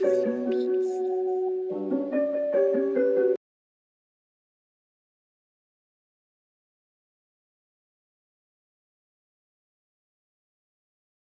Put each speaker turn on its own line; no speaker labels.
sleepy.